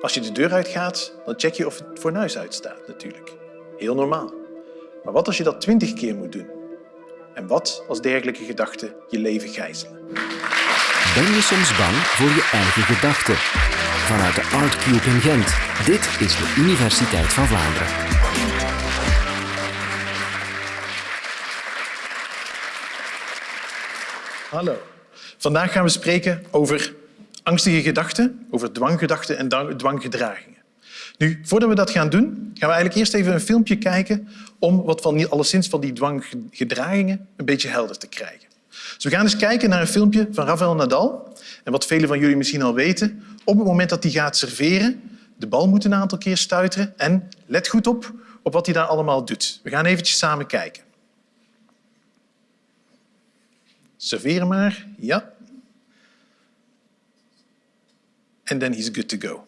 Als je de deur uitgaat, dan check je of het fornuis uitstaat natuurlijk. Heel normaal. Maar wat als je dat twintig keer moet doen? En wat als dergelijke gedachten je leven gijzelen? Ben je soms bang voor je eigen gedachten? Vanuit de Artcube in Gent. Dit is de Universiteit van Vlaanderen. Hallo. Vandaag gaan we spreken over angstige gedachten, over dwanggedachten en dwanggedragingen. Nu, voordat we dat gaan doen, gaan we eigenlijk eerst even een filmpje kijken om wat van alleszins van die dwanggedragingen een beetje helder te krijgen. Dus we gaan eens kijken naar een filmpje van Rafael Nadal. En wat velen van jullie misschien al weten, op het moment dat hij gaat serveren, de bal moet een aantal keer stuiteren en let goed op op wat hij daar allemaal doet. We gaan eventjes samen kijken. Serveren maar, ja. En then he's good to go.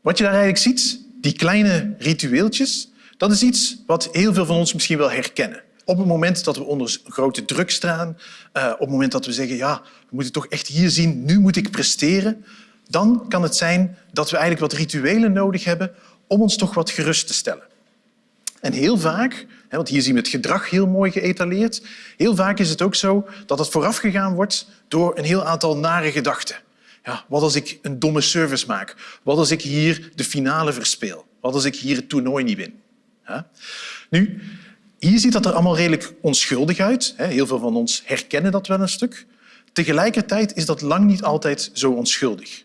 Wat je daar eigenlijk ziet, die kleine ritueeltjes, dat is iets wat heel veel van ons misschien wel herkennen. Op het moment dat we onder grote druk staan, uh, op het moment dat we zeggen ja, we moeten toch echt hier zien, nu moet ik presteren, dan kan het zijn dat we eigenlijk wat rituelen nodig hebben om ons toch wat gerust te stellen. En heel vaak, want hier zien we het gedrag heel mooi geëtaleerd, heel vaak is het ook zo dat het voorafgegaan wordt door een heel aantal nare gedachten. Ja, wat als ik een domme service maak? Wat als ik hier de finale verspeel? Wat als ik hier het toernooi niet win? Nu, hier ziet dat er allemaal redelijk onschuldig uit. Heel veel van ons herkennen dat wel een stuk. Tegelijkertijd is dat lang niet altijd zo onschuldig.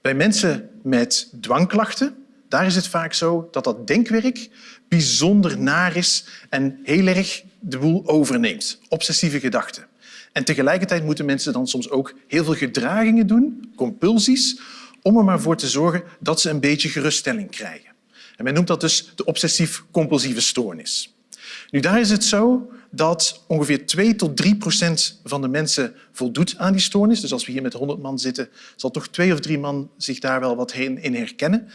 Bij mensen met dwangklachten daar is het vaak zo dat dat denkwerk bijzonder naar is en heel erg de boel overneemt. Obsessieve gedachten. En tegelijkertijd moeten mensen dan soms ook heel veel gedragingen doen, compulsies, om er maar voor te zorgen dat ze een beetje geruststelling krijgen. En men noemt dat dus de obsessief-compulsieve stoornis. Nu, daar is het zo dat ongeveer 2 tot 3 procent van de mensen voldoet aan die stoornis. Dus als we hier met 100 man zitten, zal toch twee of drie man zich daar wel wat in herkennen.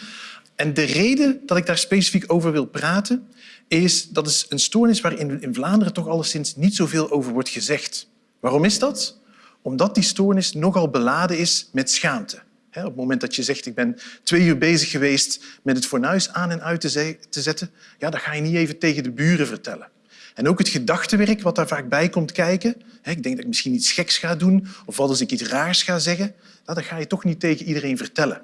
En de reden dat ik daar specifiek over wil praten, is dat is een stoornis waar in Vlaanderen toch alleszins niet zoveel over wordt gezegd. Waarom is dat? Omdat die stoornis nogal beladen is met schaamte. Op het moment dat je zegt, ik ben twee uur bezig geweest met het fornuis aan en uit te zetten, ja, dat ga je niet even tegen de buren vertellen. En ook het gedachtenwerk wat daar vaak bij komt kijken. Ik denk dat ik misschien iets geks ga doen of wat als ik iets raars ga zeggen. Dat ga je toch niet tegen iedereen vertellen.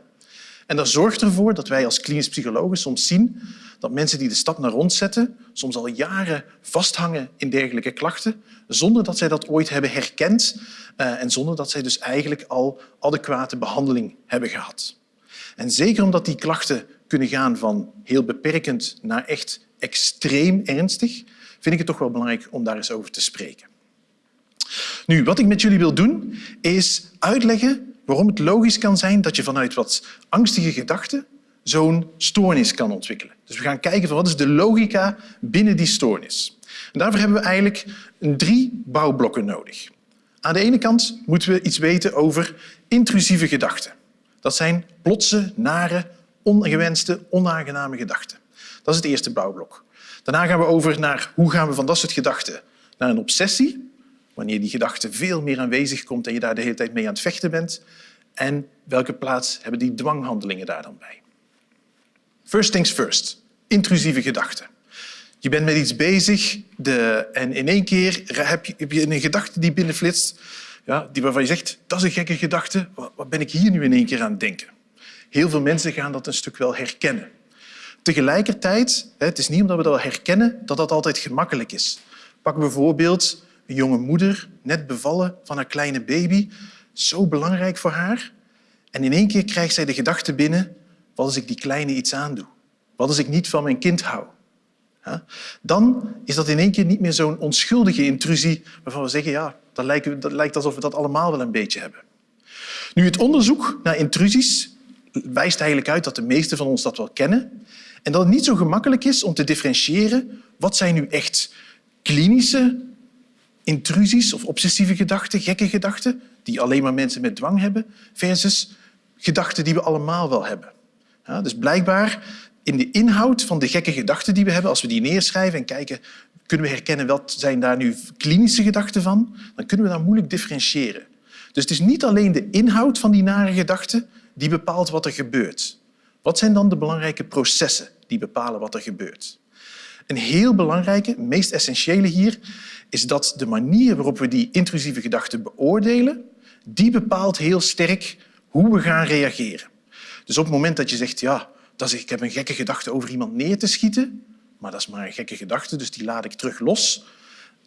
En dat zorgt ervoor dat wij als klinisch psychologen soms zien dat mensen die de stap naar rond zetten soms al jaren vasthangen in dergelijke klachten, zonder dat zij dat ooit hebben herkend eh, en zonder dat zij dus eigenlijk al adequate behandeling hebben gehad. En zeker omdat die klachten kunnen gaan van heel beperkend naar echt extreem ernstig, vind ik het toch wel belangrijk om daar eens over te spreken. Nu, wat ik met jullie wil doen, is uitleggen waarom het logisch kan zijn dat je vanuit wat angstige gedachten zo'n stoornis kan ontwikkelen. Dus we gaan kijken van wat is de logica binnen die stoornis. En daarvoor hebben we eigenlijk drie bouwblokken nodig. Aan de ene kant moeten we iets weten over intrusieve gedachten. Dat zijn plotse, nare, ongewenste, onaangename gedachten. Dat is het eerste bouwblok. Daarna gaan we over naar hoe gaan we van dat soort gedachten naar een obsessie, wanneer die gedachte veel meer aanwezig komt en je daar de hele tijd mee aan het vechten bent. En welke plaats hebben die dwanghandelingen daar dan bij? First things first. Intrusieve gedachten. Je bent met iets bezig de, en in één keer heb je, heb je een gedachte die binnenflitst ja, die waarvan je zegt, dat is een gekke gedachte, wat ben ik hier nu in één keer aan het denken? Heel veel mensen gaan dat een stuk wel herkennen. Tegelijkertijd, het is niet omdat we dat herkennen dat dat altijd gemakkelijk is. Pak bijvoorbeeld een jonge moeder, net bevallen van haar kleine baby. Zo belangrijk voor haar. En in één keer krijgt zij de gedachte binnen, wat als ik die kleine iets aandoe? Wat als ik niet van mijn kind hou? Dan is dat in één keer niet meer zo'n onschuldige intrusie waarvan we zeggen, ja, dat lijkt, alsof we dat allemaal wel een beetje hebben. Nu, het onderzoek naar intrusies wijst eigenlijk uit dat de meesten van ons dat wel kennen en dat het niet zo gemakkelijk is om te differentiëren wat zijn nu echt klinische intrusies of obsessieve gedachten, gekke gedachten, die alleen maar mensen met dwang hebben, versus gedachten die we allemaal wel hebben. Dus blijkbaar in de inhoud van de gekke gedachten die we hebben, als we die neerschrijven en kijken, kunnen we herkennen wat zijn daar nu klinische gedachten van, dan kunnen we dat moeilijk differentiëren. Dus het is niet alleen de inhoud van die nare gedachten die bepaalt wat er gebeurt. Wat zijn dan de belangrijke processen die bepalen wat er gebeurt? Een heel belangrijke, meest essentiële hier, is dat de manier waarop we die intrusieve gedachten beoordelen, die bepaalt heel sterk hoe we gaan reageren. Dus op het moment dat je zegt, ja, dat is, ik heb een gekke gedachte over iemand neer te schieten, maar dat is maar een gekke gedachte, dus die laat ik terug los,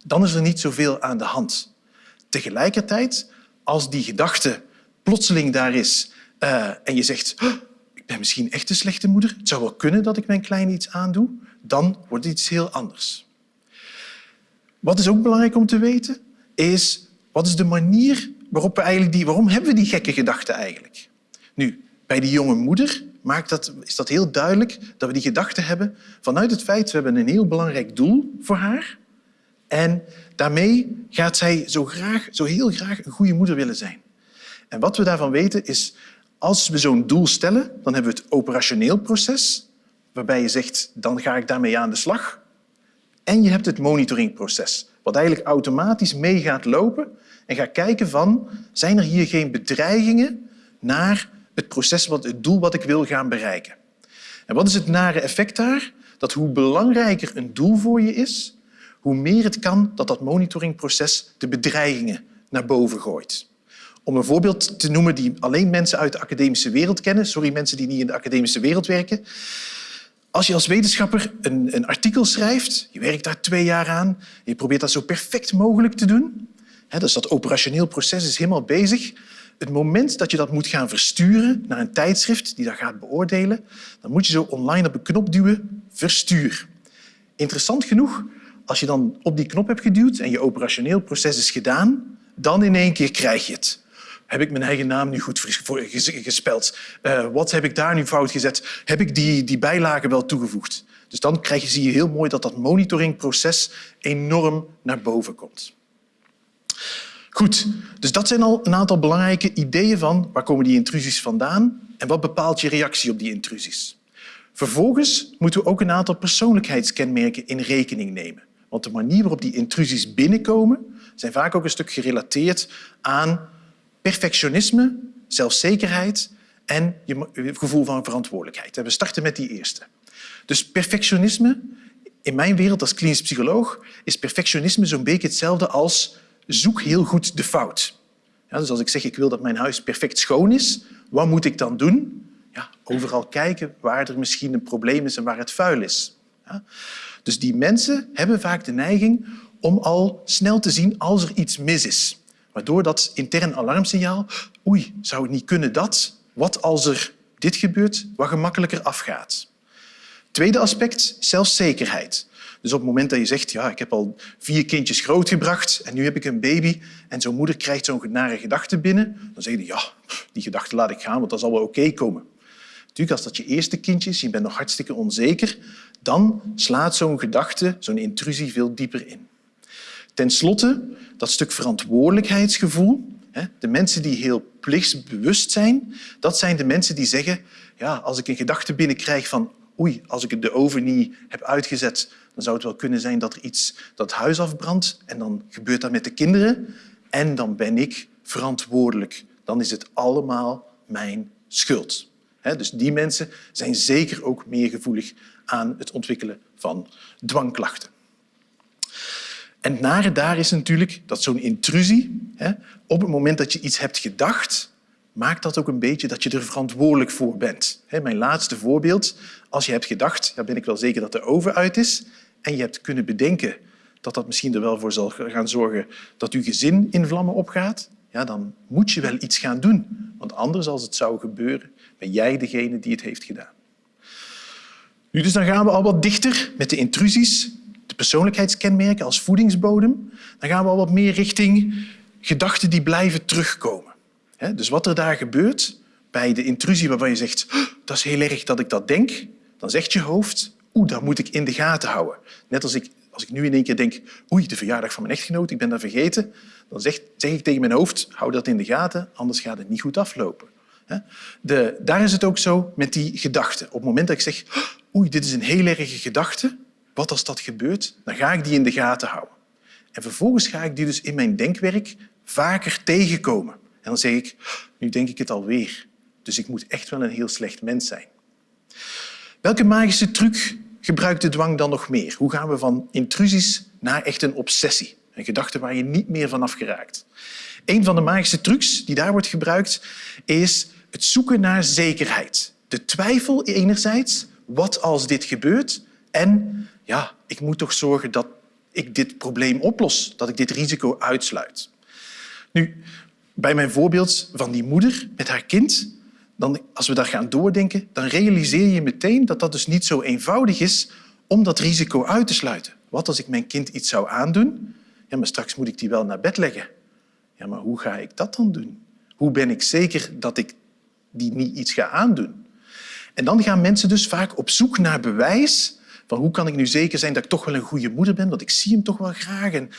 dan is er niet zoveel aan de hand. Tegelijkertijd, als die gedachte plotseling daar is uh, en je zegt, ik ben misschien echt een slechte moeder, het zou wel kunnen dat ik mijn kleine iets aandoe, dan wordt het iets heel anders. Wat is ook belangrijk om te weten, is wat is de manier waarop we eigenlijk die, waarom hebben we die gekke gedachten eigenlijk? Nu, bij die jonge moeder maakt dat, is dat heel duidelijk dat we die gedachte hebben vanuit het feit we hebben een heel belangrijk doel voor haar en daarmee gaat zij zo, graag, zo heel graag een goede moeder willen zijn. En wat we daarvan weten is, als we zo'n doel stellen, dan hebben we het operationeel proces, waarbij je zegt, dan ga ik daarmee aan de slag. En je hebt het monitoringproces, wat eigenlijk automatisch mee gaat lopen en gaat kijken van, zijn er hier geen bedreigingen naar het proces, het doel wat ik wil gaan bereiken. En wat is het nare effect daar? Dat hoe belangrijker een doel voor je is, hoe meer het kan dat dat monitoringproces de bedreigingen naar boven gooit. Om een voorbeeld te noemen die alleen mensen uit de academische wereld kennen, sorry mensen die niet in de academische wereld werken. Als je als wetenschapper een, een artikel schrijft, je werkt daar twee jaar aan, je probeert dat zo perfect mogelijk te doen, hè, dus dat operationeel proces is helemaal bezig, het moment dat je dat moet gaan versturen naar een tijdschrift die dat gaat beoordelen, dan moet je zo online op een knop duwen, verstuur. Interessant genoeg, als je dan op die knop hebt geduwd en je operationeel proces is gedaan, dan in één keer krijg je het. Heb ik mijn eigen naam nu goed gespeld? Uh, wat heb ik daar nu fout gezet? Heb ik die, die bijlagen wel toegevoegd? Dus dan krijg je, zie je heel mooi dat dat monitoringproces enorm naar boven komt. Goed, dus dat zijn al een aantal belangrijke ideeën van waar komen die intrusies vandaan en wat bepaalt je reactie op die intrusies. Vervolgens moeten we ook een aantal persoonlijkheidskenmerken in rekening nemen. Want de manier waarop die intrusies binnenkomen zijn vaak ook een stuk gerelateerd aan perfectionisme, zelfzekerheid en je gevoel van verantwoordelijkheid. We starten met die eerste. Dus perfectionisme, in mijn wereld als klinisch psycholoog, is perfectionisme zo'n beetje hetzelfde als zoek heel goed de fout. Ja, dus als ik zeg ik wil dat mijn huis perfect schoon is, wat moet ik dan doen? Ja, overal kijken waar er misschien een probleem is en waar het vuil is. Ja? Dus die mensen hebben vaak de neiging om al snel te zien als er iets mis is. Waardoor dat intern alarmsignaal, oei, zou het niet kunnen dat? Wat als er dit gebeurt, wat gemakkelijker afgaat. Tweede aspect, zelfzekerheid. Dus op het moment dat je zegt, ja, ik heb al vier kindjes grootgebracht en nu heb ik een baby en zo'n moeder krijgt zo'n nare gedachte binnen, dan zeg je, ja, die gedachte laat ik gaan, want dat zal wel oké komen. Natuurlijk, als dat je eerste kindje is, je bent nog hartstikke onzeker, dan slaat zo'n gedachte, zo'n intrusie veel dieper in. Ten slotte, dat stuk verantwoordelijkheidsgevoel. De mensen die heel plichtsbewust zijn, dat zijn de mensen die zeggen, ja, als ik een gedachte binnenkrijg van oei, als ik de oven niet heb uitgezet, dan zou het wel kunnen zijn dat er iets dat huis afbrandt en dan gebeurt dat met de kinderen en dan ben ik verantwoordelijk. Dan is het allemaal mijn schuld. Dus die mensen zijn zeker ook meer gevoelig aan het ontwikkelen van dwangklachten. En het nare daar is natuurlijk dat zo'n intrusie, op het moment dat je iets hebt gedacht, maakt dat ook een beetje dat je er verantwoordelijk voor bent. Mijn laatste voorbeeld. Als je hebt gedacht, ja, ben ik wel zeker dat de oven uit is, en je hebt kunnen bedenken dat dat misschien er wel voor zal gaan zorgen dat je gezin in vlammen opgaat, ja, dan moet je wel iets gaan doen. Want anders, als het zou gebeuren, ben jij degene die het heeft gedaan. Nu, dus dan gaan we al wat dichter met de intrusies, de persoonlijkheidskenmerken als voedingsbodem. Dan gaan we al wat meer richting gedachten die blijven terugkomen. Dus wat er daar gebeurt bij de intrusie waarvan je zegt dat is heel erg dat ik dat denk, dan zegt je hoofd oeh, dat moet ik in de gaten houden. Net als ik, als ik nu in één keer denk oei, de verjaardag van mijn echtgenoot, ik ben dat vergeten, dan zeg, zeg ik tegen mijn hoofd hou dat in de gaten, anders gaat het niet goed aflopen. De, daar is het ook zo met die gedachten. Op het moment dat ik zeg oei, dit is een heel erge gedachte, wat als dat gebeurt, dan ga ik die in de gaten houden. En vervolgens ga ik die dus in mijn denkwerk vaker tegenkomen. En dan zeg ik, nu denk ik het alweer. Dus ik moet echt wel een heel slecht mens zijn. Welke magische truc gebruikt de dwang dan nog meer? Hoe gaan we van intrusies naar echt een obsessie? Een gedachte waar je niet meer vanaf geraakt. Een van de magische trucs die daar wordt gebruikt is het zoeken naar zekerheid. De twijfel enerzijds, wat als dit gebeurt? En ja, ik moet toch zorgen dat ik dit probleem oplos, dat ik dit risico uitsluit. Nu, bij mijn voorbeeld van die moeder met haar kind, dan, als we daar gaan doordenken, dan realiseer je meteen dat dat dus niet zo eenvoudig is om dat risico uit te sluiten. Wat als ik mijn kind iets zou aandoen? Ja, maar straks moet ik die wel naar bed leggen. Ja, maar hoe ga ik dat dan doen? Hoe ben ik zeker dat ik die niet iets ga aandoen? En dan gaan mensen dus vaak op zoek naar bewijs van hoe kan ik nu zeker zijn dat ik toch wel een goede moeder ben, want ik zie hem toch wel graag. En...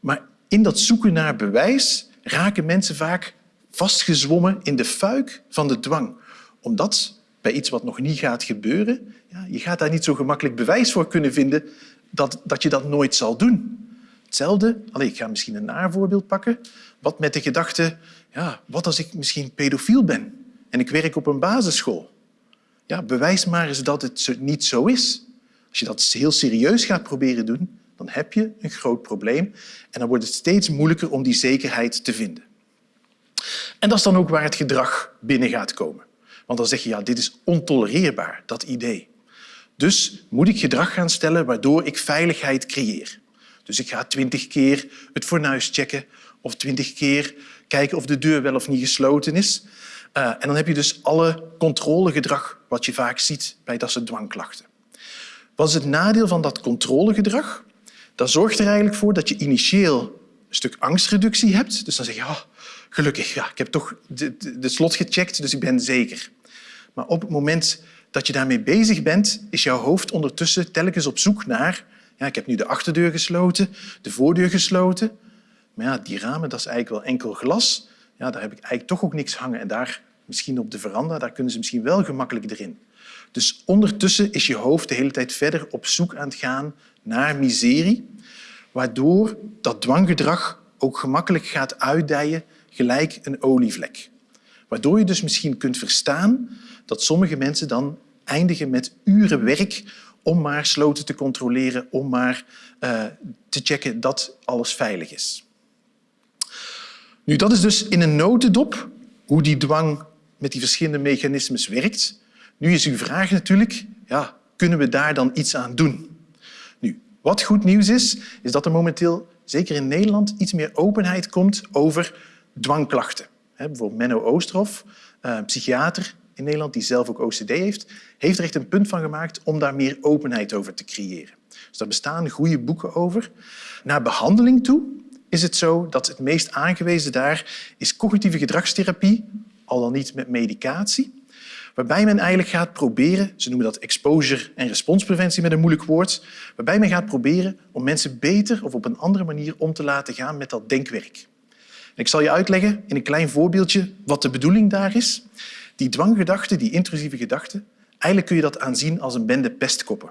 Maar in dat zoeken naar bewijs raken mensen vaak vastgezwommen in de fuik van de dwang. Omdat bij iets wat nog niet gaat gebeuren, ja, je gaat daar niet zo gemakkelijk bewijs voor kunnen vinden dat, dat je dat nooit zal doen. Hetzelfde, allez, ik ga misschien een naar voorbeeld pakken, wat met de gedachte, ja, wat als ik misschien pedofiel ben en ik werk op een basisschool? Ja, bewijs maar eens dat het niet zo is. Als je dat heel serieus gaat proberen doen, dan heb je een groot probleem en dan wordt het steeds moeilijker om die zekerheid te vinden. En dat is dan ook waar het gedrag binnen gaat komen. Want dan zeg je, ja, dit is ontolereerbaar, dat idee. Dus moet ik gedrag gaan stellen waardoor ik veiligheid creëer. Dus ik ga twintig keer het fornuis checken of twintig keer kijken of de deur wel of niet gesloten is. Uh, en dan heb je dus alle controlegedrag wat je vaak ziet bij dat soort dwangklachten. Wat is het nadeel van dat controlegedrag? Dat zorgt er eigenlijk voor dat je initieel een stuk angstreductie hebt. Dus dan zeg je, oh, gelukkig, ja, ik heb toch de, de, de slot gecheckt, dus ik ben zeker. Maar op het moment dat je daarmee bezig bent, is jouw hoofd ondertussen telkens op zoek naar... Ja, ik heb nu de achterdeur gesloten, de voordeur gesloten. Maar ja, die ramen, dat is eigenlijk wel enkel glas. Ja, daar heb ik eigenlijk toch ook niks hangen. En daar, misschien op de veranda, daar kunnen ze misschien wel gemakkelijk erin. Dus ondertussen is je hoofd de hele tijd verder op zoek aan het gaan naar miserie, waardoor dat dwanggedrag ook gemakkelijk gaat uitdijen gelijk een olievlek. Waardoor je dus misschien kunt verstaan dat sommige mensen dan eindigen met uren werk om maar sloten te controleren, om maar uh, te checken dat alles veilig is. Nu, dat is dus in een notendop hoe die dwang met die verschillende mechanismes werkt. Nu is uw vraag natuurlijk, ja, kunnen we daar dan iets aan doen? Nu, wat goed nieuws is, is dat er momenteel, zeker in Nederland, iets meer openheid komt over dwangklachten. Bijvoorbeeld Menno Oosterhof, een eh, psychiater in Nederland die zelf ook OCD heeft, heeft er echt een punt van gemaakt om daar meer openheid over te creëren. Dus daar bestaan goede boeken over. Naar behandeling toe is het zo dat het meest aangewezen daar is cognitieve gedragstherapie, al dan niet met medicatie, waarbij men eigenlijk gaat proberen, ze noemen dat exposure- en responspreventie met een moeilijk woord, waarbij men gaat proberen om mensen beter of op een andere manier om te laten gaan met dat denkwerk. Ik zal je uitleggen in een klein voorbeeldje wat de bedoeling daar is. Die dwanggedachten, die intrusieve gedachten, eigenlijk kun je dat aanzien als een bende pestkoppen.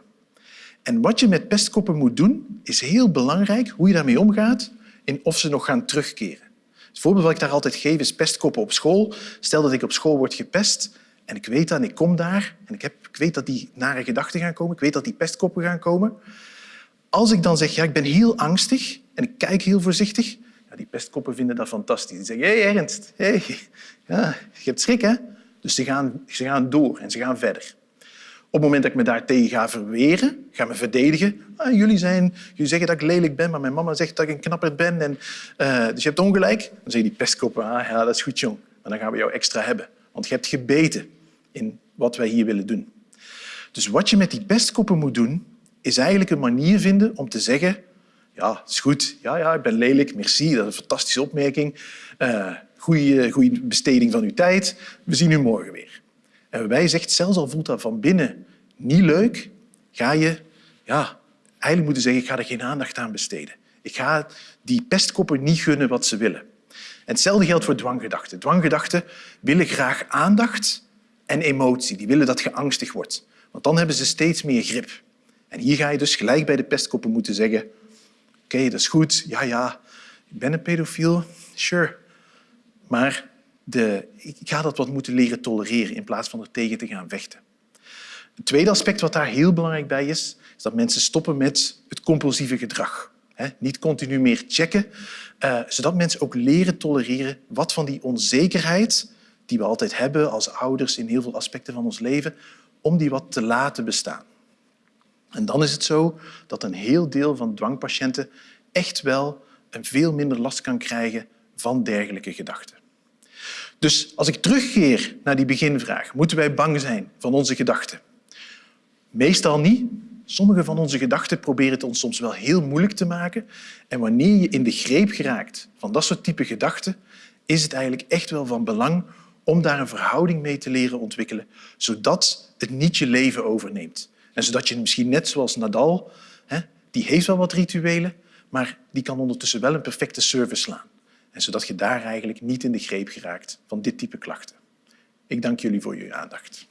En wat je met pestkoppen moet doen, is heel belangrijk hoe je daarmee omgaat en of ze nog gaan terugkeren. Het voorbeeld wat ik daar altijd geef is pestkoppen op school. Stel dat ik op school word gepest en ik weet dat ik kom daar en ik, heb, ik weet dat die nare gedachten gaan komen, ik weet dat die pestkoppen gaan komen. Als ik dan zeg, ja, ik ben heel angstig en ik kijk heel voorzichtig, ja, die pestkoppen vinden dat fantastisch. Die zeggen, hey, Ernst, hey, ja, je hebt schrik, hè? Dus ze gaan, ze gaan door en ze gaan verder. Op het moment dat ik me daartegen ga verweren, ga me verdedigen. Ah, jullie, zijn, jullie zeggen dat ik lelijk ben, maar mijn mama zegt dat ik een knapper ben. En, uh, dus je hebt ongelijk. Dan zeggen die pestkoppen, ah, ja, dat is goed, jong. Maar dan gaan we jou extra hebben. Want je hebt gebeten in wat wij hier willen doen. Dus wat je met die pestkoppen moet doen, is eigenlijk een manier vinden om te zeggen ja, is goed. Ja, ja, ik ben lelijk. Merci, dat is een fantastische opmerking. Uh, goede, besteding van uw tijd. We zien u morgen weer. En wij zegt, zelfs al voelt dat van binnen niet leuk, ga je ja, eigenlijk moeten zeggen, ik ga er geen aandacht aan besteden. Ik ga die pestkoppen niet gunnen wat ze willen. Hetzelfde geldt voor dwanggedachten. Dwanggedachten willen graag aandacht en emotie. Die willen dat je angstig wordt. Want dan hebben ze steeds meer grip. En hier ga je dus gelijk bij de pestkoppen moeten zeggen, oké, dat is goed, ja, ja, ik ben een pedofiel, sure. Maar de, ik ga dat wat moeten leren tolereren in plaats van er tegen te gaan vechten. Het tweede aspect wat daar heel belangrijk bij is, is dat mensen stoppen met het compulsieve gedrag. Niet continu meer checken, eh, zodat mensen ook leren tolereren wat van die onzekerheid die we altijd hebben als ouders in heel veel aspecten van ons leven, om die wat te laten bestaan. En dan is het zo dat een heel deel van dwangpatiënten echt wel een veel minder last kan krijgen van dergelijke gedachten. Dus als ik terugkeer naar die beginvraag, moeten wij bang zijn van onze gedachten? Meestal niet. Sommige van onze gedachten proberen het ons soms wel heel moeilijk te maken. En wanneer je in de greep geraakt van dat soort type gedachten, is het eigenlijk echt wel van belang om daar een verhouding mee te leren ontwikkelen, zodat het niet je leven overneemt. En zodat je misschien net zoals Nadal, die heeft wel wat rituelen, maar die kan ondertussen wel een perfecte service slaan. En zodat je daar eigenlijk niet in de greep geraakt van dit type klachten. Ik dank jullie voor jullie aandacht.